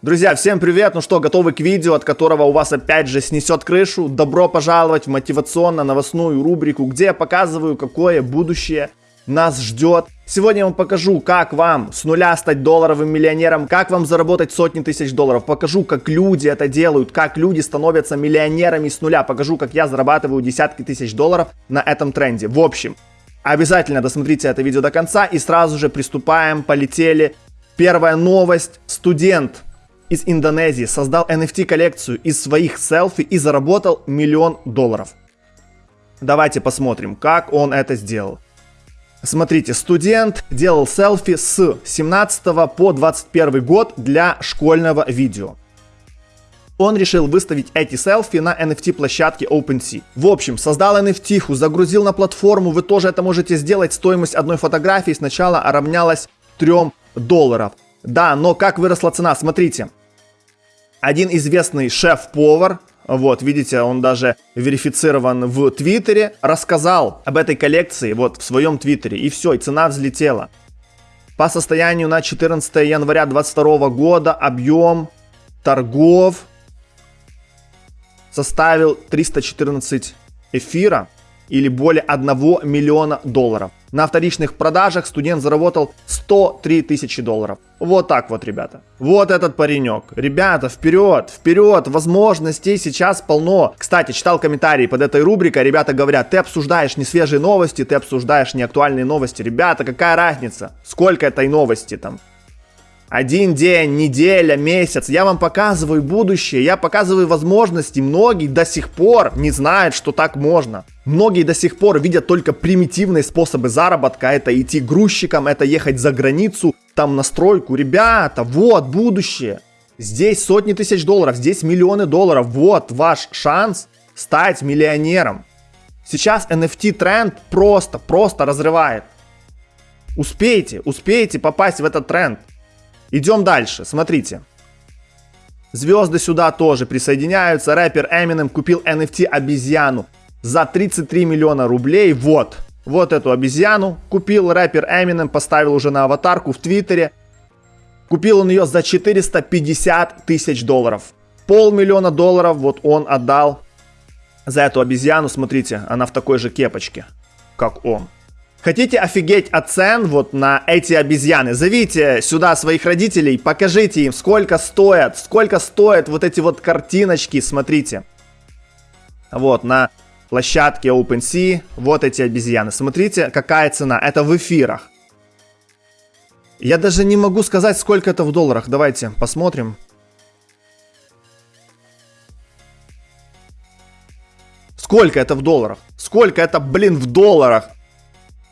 Друзья, всем привет! Ну что, готовы к видео, от которого у вас опять же снесет крышу? Добро пожаловать в мотивационно-новостную рубрику, где я показываю, какое будущее нас ждет. Сегодня я вам покажу, как вам с нуля стать долларовым миллионером, как вам заработать сотни тысяч долларов. Покажу, как люди это делают, как люди становятся миллионерами с нуля. Покажу, как я зарабатываю десятки тысяч долларов на этом тренде. В общем, обязательно досмотрите это видео до конца и сразу же приступаем, полетели. Первая новость. Студент из Индонезии создал NFT-коллекцию из своих селфи и заработал миллион долларов. Давайте посмотрим, как он это сделал. Смотрите, студент делал селфи с 17 по 21 год для школьного видео. Он решил выставить эти селфи на NFT площадке OpenSea. В общем, создал NFT, загрузил на платформу, вы тоже это можете сделать. Стоимость одной фотографии сначала равнялась 3 долларов. Да, но как выросла цена, смотрите один известный шеф-повар, вот, видите, он даже верифицирован в Твиттере, рассказал об этой коллекции вот в своем Твиттере, и все, и цена взлетела. По состоянию на 14 января 2022 года объем торгов составил 314 эфира или более 1 миллиона долларов. На вторичных продажах студент заработал 103 тысячи долларов. Вот так вот, ребята. Вот этот паренек. Ребята, вперед, вперед, возможностей сейчас полно. Кстати, читал комментарии под этой рубрикой, ребята говорят, ты обсуждаешь не свежие новости, ты обсуждаешь не актуальные новости. Ребята, какая разница? Сколько этой новости там? Один день, неделя, месяц. Я вам показываю будущее, я показываю возможности. Многие до сих пор не знают, что так можно. Многие до сих пор видят только примитивные способы заработка. Это идти грузчиком, это ехать за границу, там на стройку. Ребята, вот будущее. Здесь сотни тысяч долларов, здесь миллионы долларов. Вот ваш шанс стать миллионером. Сейчас NFT тренд просто, просто разрывает. Успейте, успейте попасть в этот тренд. Идем дальше, смотрите. Звезды сюда тоже присоединяются. Рэпер Eminem купил NFT обезьяну за 33 миллиона рублей. Вот, вот эту обезьяну купил рэпер Eminem, поставил уже на аватарку в Твиттере. Купил он ее за 450 тысяч долларов. Полмиллиона долларов вот он отдал за эту обезьяну. Смотрите, она в такой же кепочке, как он. Хотите офигеть от цен вот на эти обезьяны? Зовите сюда своих родителей, покажите им, сколько стоят, сколько стоят вот эти вот картиночки, смотрите. Вот, на площадке OpenSea, вот эти обезьяны. Смотрите, какая цена, это в эфирах. Я даже не могу сказать, сколько это в долларах. Давайте посмотрим. Сколько это в долларах? Сколько это, блин, в долларах?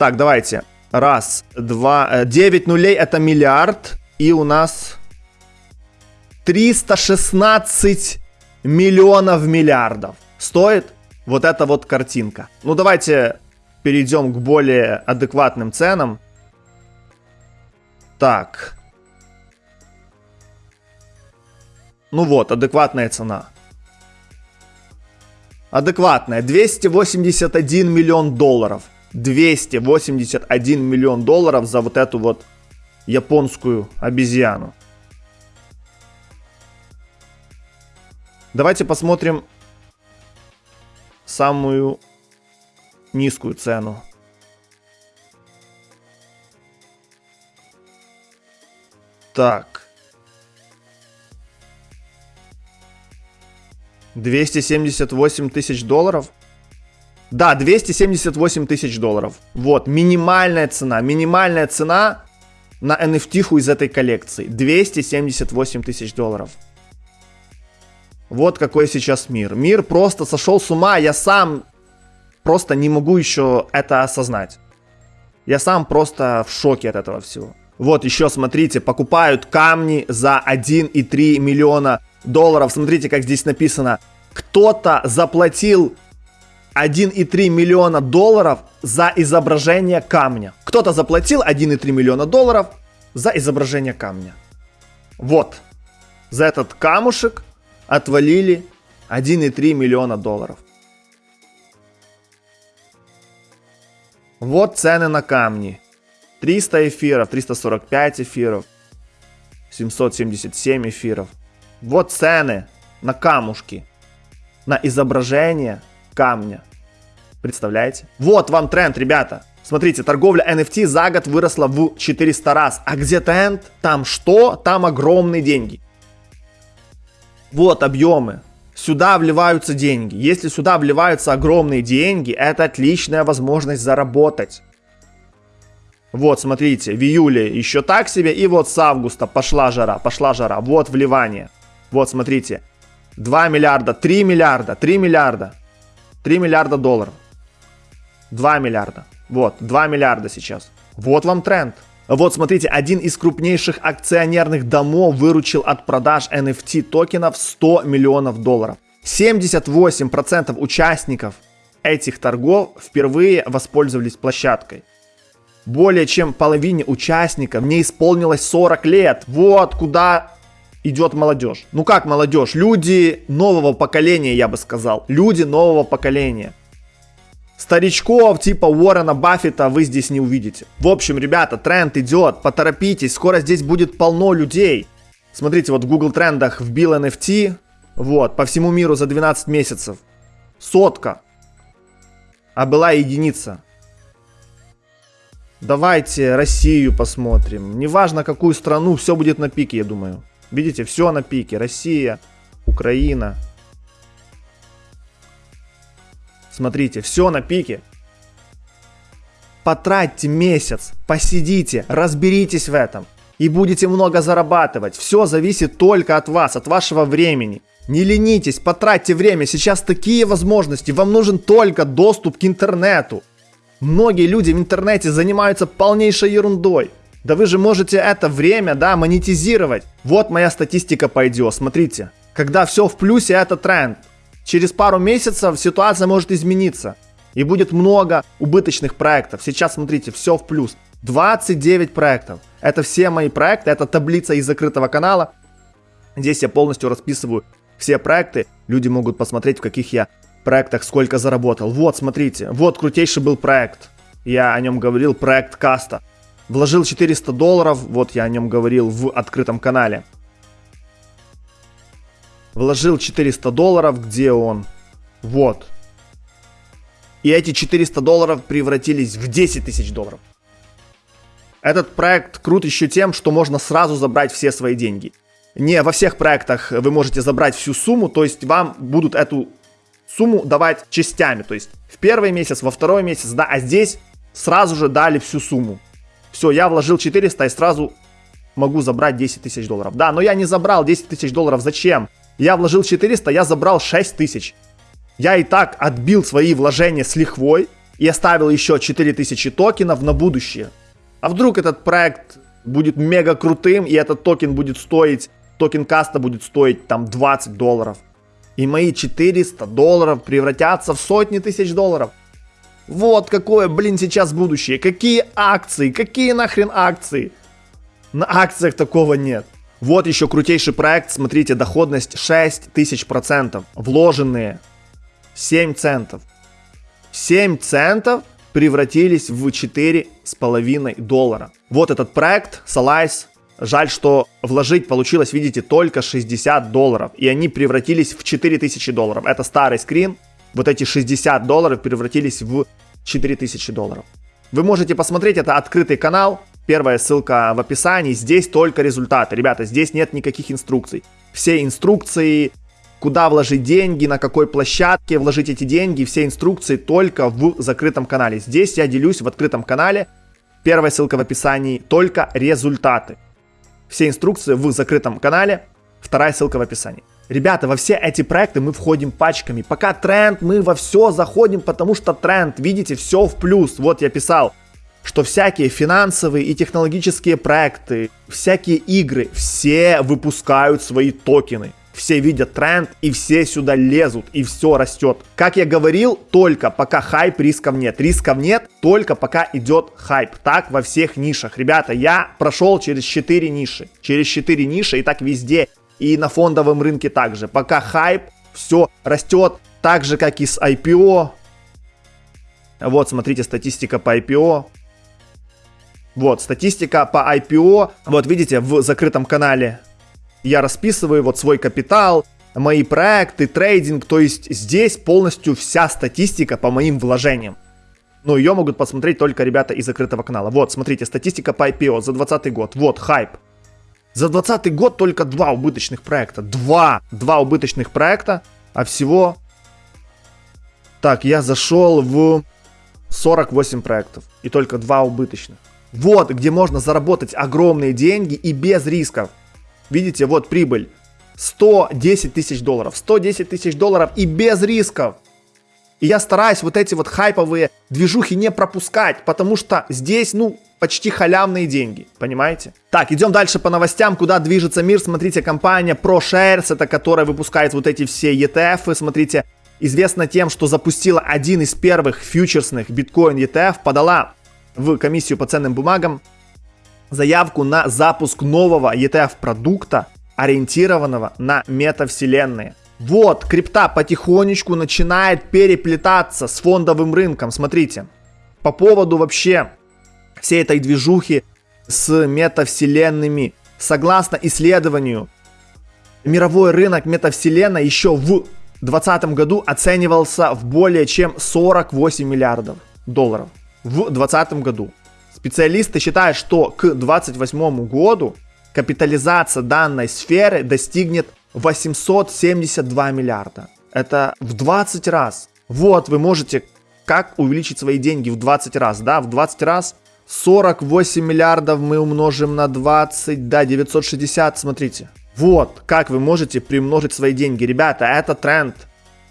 Так, давайте. Раз, два, 9 э, нулей это миллиард. И у нас 316 миллионов миллиардов. Стоит вот эта вот картинка. Ну, давайте перейдем к более адекватным ценам. Так. Ну вот, адекватная цена. Адекватная. 281 миллион долларов. 281 миллион долларов за вот эту вот японскую обезьяну. Давайте посмотрим самую низкую цену. Так. 278 тысяч долларов. Да, 278 тысяч долларов. Вот, минимальная цена. Минимальная цена на NFT из этой коллекции. 278 тысяч долларов. Вот какой сейчас мир. Мир просто сошел с ума. Я сам просто не могу еще это осознать. Я сам просто в шоке от этого всего. Вот еще смотрите, покупают камни за 1,3 миллиона долларов. Смотрите, как здесь написано. Кто-то заплатил 1,3 миллиона долларов за изображение камня. Кто-то заплатил 1,3 миллиона долларов за изображение камня. Вот. За этот камушек отвалили 1,3 миллиона долларов. Вот цены на камни. 300 эфиров, 345 эфиров. 777 эфиров. Вот цены на камушки, на изображение камня. Представляете? Вот вам тренд, ребята. Смотрите, торговля NFT за год выросла в 400 раз. А где тренд? Там что? Там огромные деньги. Вот объемы. Сюда вливаются деньги. Если сюда вливаются огромные деньги, это отличная возможность заработать. Вот, смотрите, в июле еще так себе, и вот с августа пошла жара, пошла жара. Вот вливание. Вот, смотрите, 2 миллиарда, 3 миллиарда, 3 миллиарда, 3 миллиарда долларов. 2 миллиарда. Вот, 2 миллиарда сейчас. Вот вам тренд. Вот, смотрите, один из крупнейших акционерных домов выручил от продаж NFT токенов 100 миллионов долларов. 78% участников этих торгов впервые воспользовались площадкой. Более чем половине участников не исполнилось 40 лет. Вот куда идет молодежь. Ну как молодежь? Люди нового поколения, я бы сказал. Люди нового поколения. Старичков типа Уоррена Баффета вы здесь не увидите. В общем, ребята, тренд идет, поторопитесь, скоро здесь будет полно людей. Смотрите, вот в Google трендах вбил NFT, вот, по всему миру за 12 месяцев. Сотка. А была единица. Давайте Россию посмотрим. Неважно какую страну, все будет на пике, я думаю. Видите, все на пике. Россия, Украина, Смотрите, все на пике. Потратьте месяц, посидите, разберитесь в этом. И будете много зарабатывать. Все зависит только от вас, от вашего времени. Не ленитесь, потратьте время. Сейчас такие возможности. Вам нужен только доступ к интернету. Многие люди в интернете занимаются полнейшей ерундой. Да вы же можете это время, да, монетизировать. Вот моя статистика по IDO, смотрите. Когда все в плюсе, это тренд. Через пару месяцев ситуация может измениться. И будет много убыточных проектов. Сейчас, смотрите, все в плюс. 29 проектов. Это все мои проекты. Это таблица из закрытого канала. Здесь я полностью расписываю все проекты. Люди могут посмотреть, в каких я проектах сколько заработал. Вот, смотрите. Вот крутейший был проект. Я о нем говорил. Проект Каста. Вложил 400 долларов. Вот я о нем говорил в открытом канале. Вложил 400 долларов, где он? Вот. И эти 400 долларов превратились в 10 тысяч долларов. Этот проект крут еще тем, что можно сразу забрать все свои деньги. Не во всех проектах вы можете забрать всю сумму, то есть вам будут эту сумму давать частями. То есть в первый месяц, во второй месяц, да, а здесь сразу же дали всю сумму. Все, я вложил 400 и сразу могу забрать 10 тысяч долларов. Да, но я не забрал 10 тысяч долларов. Зачем? Я вложил 400, я забрал 6000. Я и так отбил свои вложения с лихвой и оставил еще 4000 токенов на будущее. А вдруг этот проект будет мега крутым, и этот токен будет стоить, токен каста будет стоить там 20 долларов. И мои 400 долларов превратятся в сотни тысяч долларов. Вот какое, блин, сейчас будущее. Какие акции? Какие нахрен акции? На акциях такого нет. Вот еще крутейший проект, смотрите, доходность 6000%, вложенные 7 центов. 7 центов превратились в 4,5 доллара. Вот этот проект, Salice, жаль, что вложить получилось, видите, только 60 долларов. И они превратились в 4000 долларов. Это старый скрин. Вот эти 60 долларов превратились в 4000 долларов. Вы можете посмотреть, это открытый канал. Первая ссылка в описании. Здесь только результаты. Ребята, здесь нет никаких инструкций. Все инструкции, куда вложить деньги, на какой площадке вложить эти деньги, все инструкции только в закрытом канале. Здесь я делюсь в открытом канале. Первая ссылка в описании. Только результаты. Все инструкции в закрытом канале. Вторая ссылка в описании. Ребята, во все эти проекты мы входим пачками. Пока тренд, мы во все заходим, потому что тренд, видите, все в плюс. Вот я писал, что всякие финансовые и технологические проекты, всякие игры, все выпускают свои токены. Все видят тренд и все сюда лезут и все растет. Как я говорил, только пока хайп, рисков нет. Рисков нет, только пока идет хайп. Так во всех нишах. Ребята, я прошел через 4 ниши. Через 4 ниши и так везде. И на фондовом рынке также. Пока хайп, все растет. Так же, как и с IPO. Вот, смотрите, статистика по IPO. Вот, статистика по IPO. Вот, видите, в закрытом канале я расписываю вот свой капитал, мои проекты, трейдинг. То есть здесь полностью вся статистика по моим вложениям. Но ее могут посмотреть только ребята из закрытого канала. Вот, смотрите, статистика по IPO за 2020 год. Вот, хайп. За 2020 год только два убыточных проекта. Два! Два убыточных проекта, а всего... Так, я зашел в 48 проектов. И только два убыточных. Вот, где можно заработать огромные деньги и без рисков. Видите, вот прибыль. 110 тысяч долларов. 110 тысяч долларов и без рисков. И я стараюсь вот эти вот хайповые движухи не пропускать, потому что здесь, ну, почти халявные деньги, понимаете? Так, идем дальше по новостям, куда движется мир. Смотрите, компания ProShares, это которая выпускает вот эти все ETF, смотрите, известна тем, что запустила один из первых фьючерсных биткоин ETF, подала в комиссию по ценным бумагам заявку на запуск нового ETF продукта, ориентированного на метавселенные. Вот, крипта потихонечку начинает переплетаться с фондовым рынком. Смотрите, по поводу вообще всей этой движухи с метавселенными. Согласно исследованию, мировой рынок метавселенной еще в 2020 году оценивался в более чем 48 миллиардов долларов. В 2020 году. Специалисты считают, что к 2028 году капитализация данной сферы достигнет 872 миллиарда. Это в 20 раз. Вот вы можете как увеличить свои деньги в 20 раз, да, в 20 раз 48 миллиардов мы умножим на 20, да, 960, смотрите. Вот, как вы можете примножить свои деньги. Ребята, это тренд.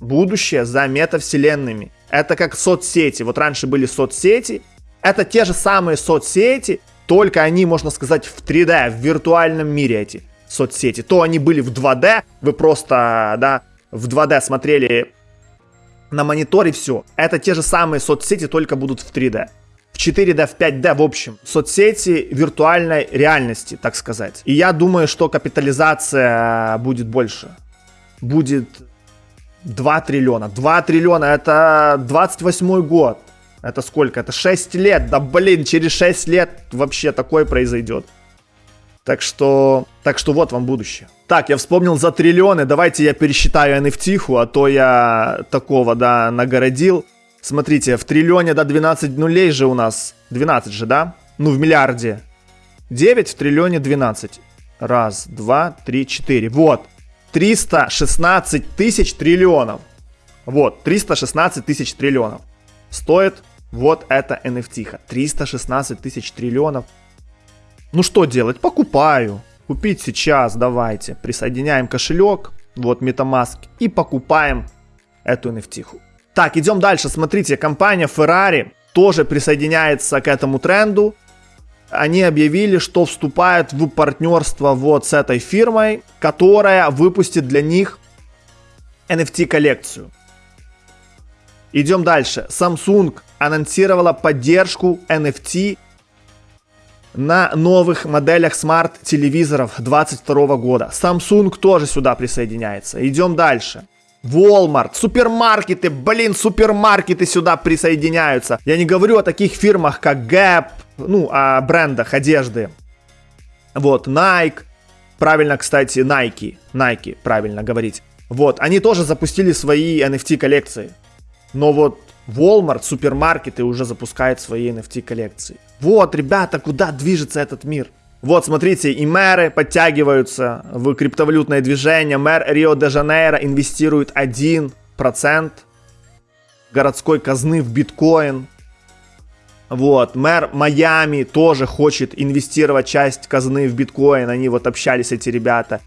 Будущее за метавселенными. Это как соцсети. Вот раньше были соцсети. Это те же самые соцсети, только они, можно сказать, в 3D, в виртуальном мире эти соцсети. То они были в 2D, вы просто, да, в 2D смотрели на мониторе, все. Это те же самые соцсети, только будут в 3D. В 4D, в 5D, в общем, соцсети виртуальной реальности, так сказать. И я думаю, что капитализация будет больше. Будет 2 триллиона. 2 триллиона, это 28 год. Это сколько? Это 6 лет. Да блин, через 6 лет вообще такое произойдет. Так что, так что вот вам будущее. Так, я вспомнил за триллионы. Давайте я пересчитаю NFT, а то я такого, да, нагородил. Смотрите, в триллионе, да, 12 нулей же у нас. 12 же, да? Ну, в миллиарде. 9 в триллионе 12. Раз, два, три, четыре. Вот. 316 тысяч триллионов. Вот, 316 тысяч триллионов. Стоит вот это NFT. 316 тысяч триллионов. Ну что делать? Покупаю. Купить сейчас, давайте. Присоединяем кошелек, вот MetaMask, и покупаем эту NFT. Так, идем дальше. Смотрите, компания Ferrari тоже присоединяется к этому тренду. Они объявили, что вступают в партнерство вот с этой фирмой, которая выпустит для них NFT-коллекцию. Идем дальше. Samsung анонсировала поддержку NFT на новых моделях смарт-телевизоров 2022 года. Samsung тоже сюда присоединяется. Идем дальше. Walmart, супермаркеты, блин, супермаркеты сюда присоединяются. Я не говорю о таких фирмах, как Gap, ну, о брендах одежды. Вот, Nike, правильно, кстати, Nike, Nike, правильно говорить. Вот, они тоже запустили свои NFT коллекции. Но вот Walmart, супермаркеты уже запускают свои NFT коллекции. Вот, ребята, куда движется этот мир? Вот, смотрите, и мэры подтягиваются в криптовалютное движение. Мэр Рио-де-Жанейро инвестирует 1% городской казны в биткоин. Вот, мэр Майами тоже хочет инвестировать часть казны в биткоин. Они вот общались, эти ребята.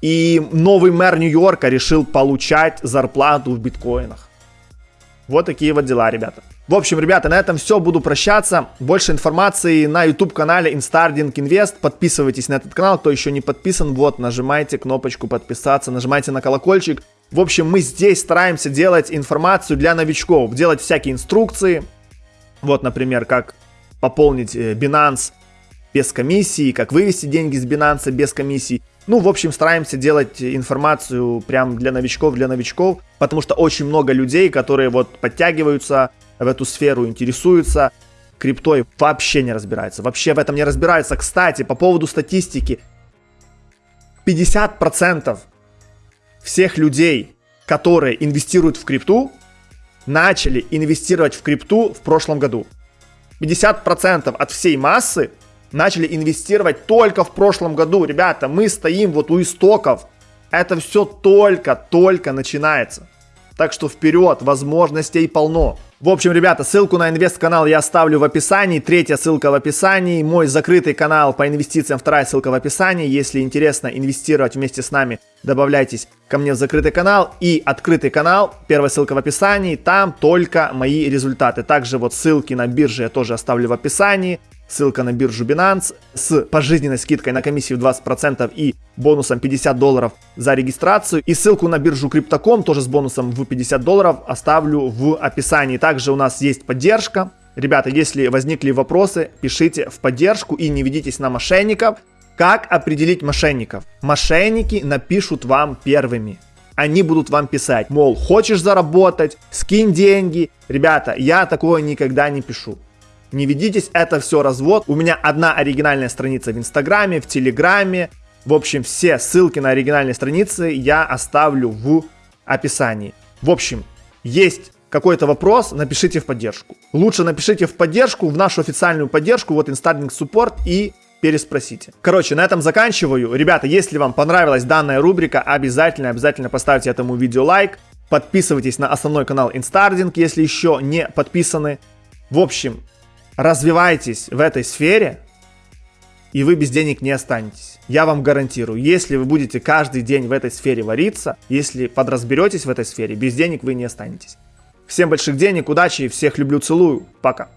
И новый мэр Нью-Йорка решил получать зарплату в биткоинах. Вот такие вот дела, ребята. В общем, ребята, на этом все. Буду прощаться. Больше информации на YouTube-канале Instarding Invest. Подписывайтесь на этот канал, кто еще не подписан. Вот, нажимайте кнопочку подписаться, нажимайте на колокольчик. В общем, мы здесь стараемся делать информацию для новичков, делать всякие инструкции. Вот, например, как пополнить э, Binance без комиссии, как вывести деньги с Binance без комиссии. Ну, в общем, стараемся делать информацию прям для новичков, для новичков, потому что очень много людей, которые вот подтягиваются в эту сферу, интересуются. криптой вообще не разбирается. Вообще в этом не разбирается. Кстати, по поводу статистики. 50% всех людей, которые инвестируют в крипту, начали инвестировать в крипту в прошлом году. 50% от всей массы начали инвестировать только в прошлом году. Ребята, мы стоим вот у истоков. Это все только-только начинается. Так что вперед, возможностей полно. В общем, ребята, ссылку на инвест-канал я оставлю в описании. Третья ссылка в описании. Мой закрытый канал по инвестициям, вторая ссылка в описании. Если интересно инвестировать вместе с нами, добавляйтесь ко мне в закрытый канал. И открытый канал, первая ссылка в описании. Там только мои результаты. Также вот ссылки на бирже я тоже оставлю в описании ссылка на биржу Binance с пожизненной скидкой на комиссию 20% и бонусом 50 долларов за регистрацию. И ссылку на биржу Crypto.com тоже с бонусом в 50 долларов оставлю в описании. Также у нас есть поддержка. Ребята, если возникли вопросы, пишите в поддержку и не ведитесь на мошенников. Как определить мошенников? Мошенники напишут вам первыми они будут вам писать, мол, хочешь заработать, скинь деньги. Ребята, я такое никогда не пишу. Не ведитесь, это все развод. У меня одна оригинальная страница в Инстаграме, в Телеграме. В общем, все ссылки на оригинальные страницы я оставлю в описании. В общем, есть какой-то вопрос, напишите в поддержку. Лучше напишите в поддержку, в нашу официальную поддержку, вот Instarlink Support и переспросите. Короче, на этом заканчиваю. Ребята, если вам понравилась данная рубрика, обязательно, обязательно поставьте этому видео лайк. Подписывайтесь на основной канал Instarding, если еще не подписаны. В общем, развивайтесь в этой сфере, и вы без денег не останетесь. Я вам гарантирую, если вы будете каждый день в этой сфере вариться, если подразберетесь в этой сфере, без денег вы не останетесь. Всем больших денег, удачи, всех люблю, целую, пока.